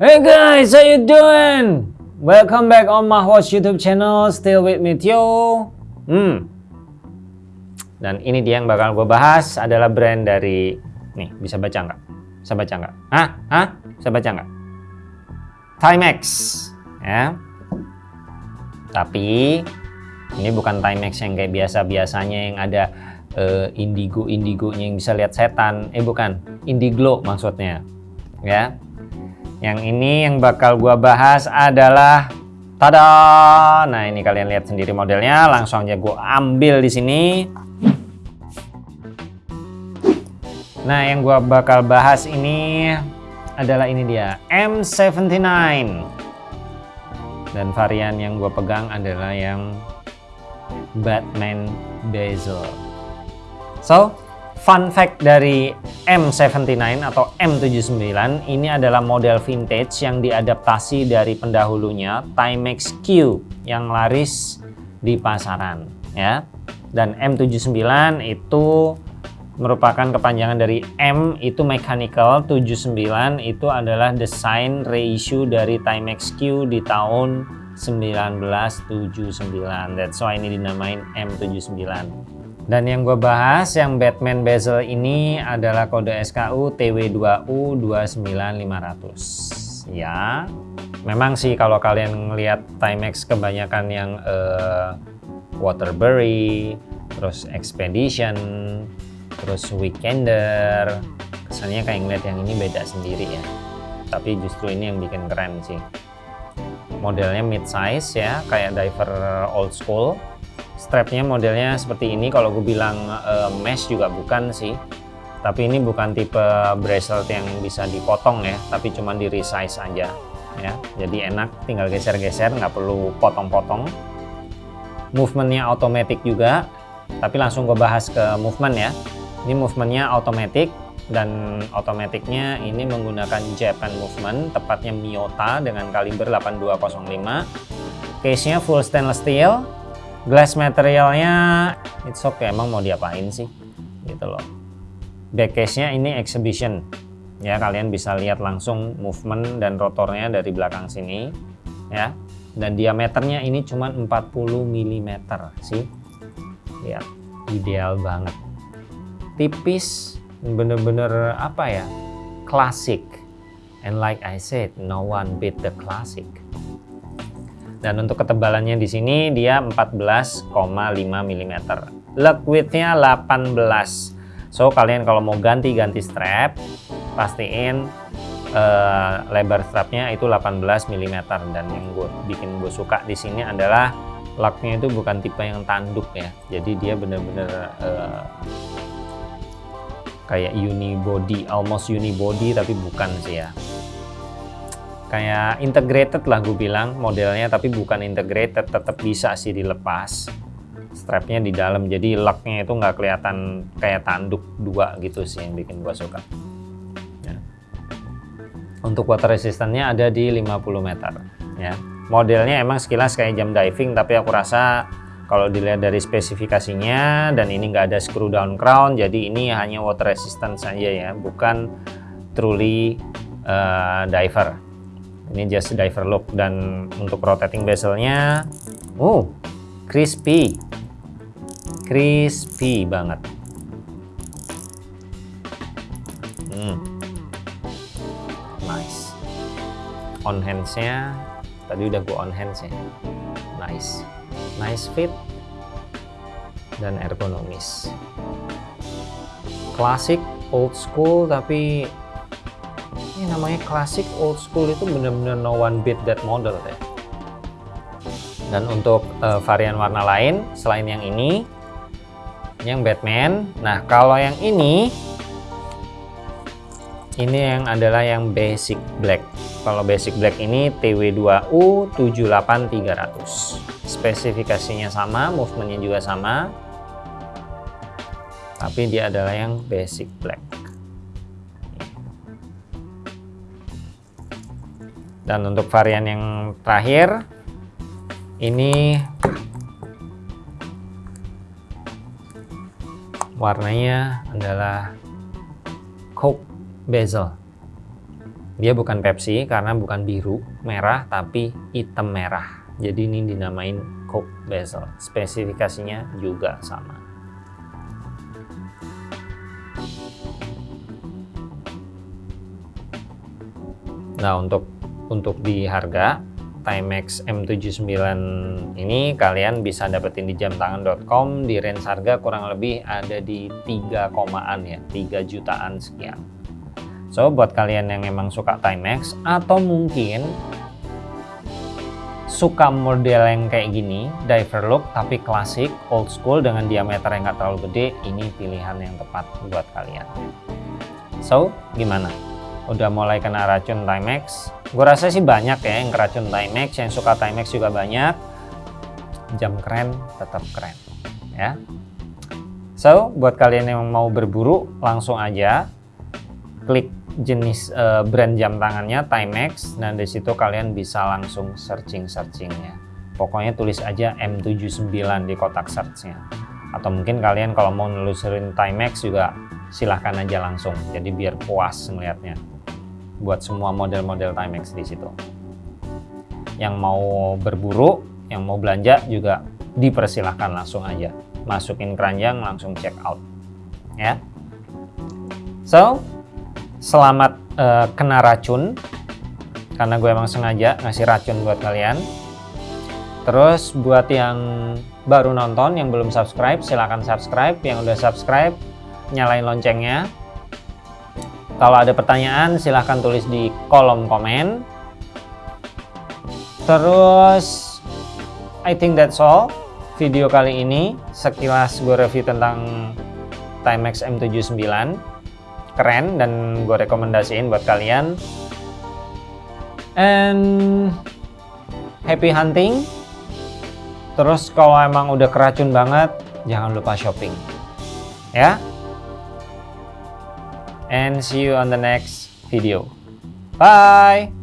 Hey guys, how you doing? Welcome back on my Watch YouTube channel. Still with me Tio. Hmm. Dan ini dia yang bakal gue bahas adalah brand dari nih bisa baca nggak? Bisa baca nggak? Hah? Hah? Bisa baca nggak? Timex, ya. Tapi ini bukan Timex yang kayak biasa-biasanya yang ada uh, indigo-indigonya yang bisa lihat setan. Eh bukan, indiglo maksudnya. Ya. Yang ini yang bakal gua bahas adalah tada. Nah, ini kalian lihat sendiri modelnya, langsung aja gua ambil di sini. Nah, yang gua bakal bahas ini adalah ini dia, M79. Dan varian yang gua pegang adalah yang Batman Bezel. So, fun fact dari M79 atau M79 ini adalah model vintage yang diadaptasi dari pendahulunya Timex Q yang laris di pasaran ya. Dan M79 itu merupakan kepanjangan dari M itu mechanical, 79 itu adalah desain reissue dari Timex Q di tahun 1979. That's why ini dinamain M79. Dan yang gue bahas yang Batman bezel ini adalah kode SKU TW2U 29500. Ya, memang sih kalau kalian ngelihat Timex kebanyakan yang uh, Waterbury, terus Expedition, terus weekender. Kesannya kayak ngeliat yang ini beda sendiri ya. Tapi justru ini yang bikin keren sih modelnya mid size ya kayak diver old school. Strapnya modelnya seperti ini kalau gue bilang uh, mesh juga bukan sih. Tapi ini bukan tipe bracelet yang bisa dipotong ya tapi cuma di resize aja ya. Jadi enak tinggal geser-geser nggak perlu potong-potong. Movementnya otomatis juga tapi langsung gue bahas ke movement ya. Ini movementnya automatic dan otomatiknya ini menggunakan Japan movement, tepatnya Miyota dengan kaliber 8205. Case-nya full stainless steel. Glass materialnya it's okay, emang mau diapain sih? Gitu loh. Back case-nya ini exhibition. Ya, kalian bisa lihat langsung movement dan rotornya dari belakang sini ya. Dan diameternya ini cuma 40 mm sih. Lihat, ideal banget tipis bener-bener apa ya klasik and like I said no one beat the classic. Dan untuk ketebalannya di sini dia 14,5 mm lug widthnya 18 so kalian kalau mau ganti-ganti strap pastiin uh, lebar strapnya itu 18 mm dan yang gue bikin gue suka di sini adalah lugnya itu bukan tipe yang tanduk ya. Jadi dia bener-bener uh, kayak unibody almost unibody tapi bukan sih ya. Kayak integrated lah gue bilang modelnya tapi bukan integrated tetap bisa sih dilepas. Strapnya di dalam jadi locknya itu nggak kelihatan kayak tanduk dua gitu sih yang bikin gue suka. Ya. untuk water resistance-nya ada di 50 meter ya. Modelnya emang sekilas kayak jam diving tapi aku rasa kalau dilihat dari spesifikasinya dan ini nggak ada screw down crown jadi ini hanya water resistant saja ya bukan truly uh, diver. Ini just diver look dan untuk rotating bezelnya oh crispy. Crispy banget. Hmm. nice. On handsnya tadi udah gue on hands ya nice nice fit dan ergonomis. Klasik old school tapi ini namanya klasik old school itu benar-benar no one beat that model deh. Dan untuk uh, varian warna lain selain yang ini yang Batman. Nah kalau yang ini ini yang adalah yang basic black. Kalau basic black ini TW2U 78300 spesifikasinya sama, movementnya juga sama, tapi dia adalah yang basic black. Dan untuk varian yang terakhir, ini warnanya adalah coke bezel. Dia bukan Pepsi karena bukan biru, merah, tapi hitam merah. Jadi ini dinamain Coke Bezel. Spesifikasinya juga sama. Nah, untuk untuk di harga Timex M79 ini kalian bisa dapetin di jamtangan.com di range harga kurang lebih ada di 3 komaan ya 3 jutaan sekian so buat kalian yang memang suka Timex atau mungkin suka model yang kayak gini diver look tapi klasik old school dengan diameter yang gak terlalu gede ini pilihan yang tepat buat kalian. So gimana? Udah mulai kena racun Timex? Gue rasa sih banyak ya yang keracun Timex yang suka Timex juga banyak. Jam keren tetap keren ya. So buat kalian yang mau berburu langsung aja klik jenis uh, brand jam tangannya Timex dan di situ kalian bisa langsung searching searchingnya pokoknya tulis aja M79 di kotak searchnya atau mungkin kalian kalau mau nelusurin Timex juga silahkan aja langsung jadi biar puas ngelihatnya buat semua model-model Timex di situ. Yang mau berburu, yang mau belanja juga dipersilahkan langsung aja. Masukin keranjang langsung check out. Ya. So, selamat uh, kena racun karena gue emang sengaja ngasih racun buat kalian. Terus buat yang baru nonton, yang belum subscribe, silahkan subscribe. Yang udah subscribe, nyalain loncengnya kalau ada pertanyaan silahkan tulis di kolom komen. Terus I think that's all video kali ini. Sekilas gue review tentang Timex M79. Keren dan gue rekomendasiin buat kalian. And happy hunting. Terus kalau emang udah keracun banget, jangan lupa shopping. Ya, and see you on the next video. Bye!